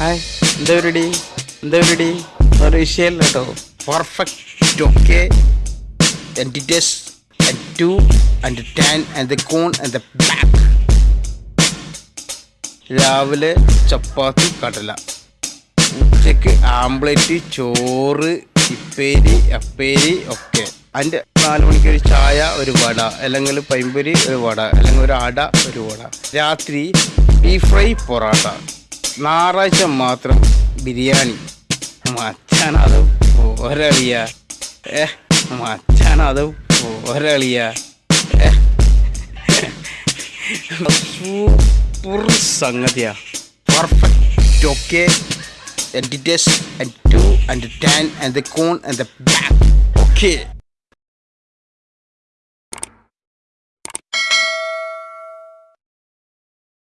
Hi എന്താ പരിപാടി എന്താ പരിപാടി ഒരു വിഷയമല്ല കേട്ടോ. പെർഫെക്റ്റ് ഓക്കെ എന്റിറ്റസ് and to and tan and the corn and the back രാവിലെ ചപ്പാത്തി കടല. ഉച്ചയ്ക്ക് ആംപ്ലേറ്റ് ചോറ് ഇപ്പേരി അപ്പേരി ഒക്കെ. അതിന്റെ നാല് മണിക്ക് ഒരു ചായ ഒരു വട. അല്ലെങ്കിൽ പൈമ്പൊരി ഒരു വട. അല്ലെങ്കിൽ ഒരു അട ഒരു വട. രാത്രി ബീഫ് ഫ്രൈ പൊറാട്ട. ഞായറാഴ്ച മാത്രം ബിരിയാണി. മച്ചാനത് ഒരളിയ ഏ മച്ചാനത് ഒരളിയ ഏ. Super സംഗതിയാ. Perfect okay and the and two and the ten and the cone and the back.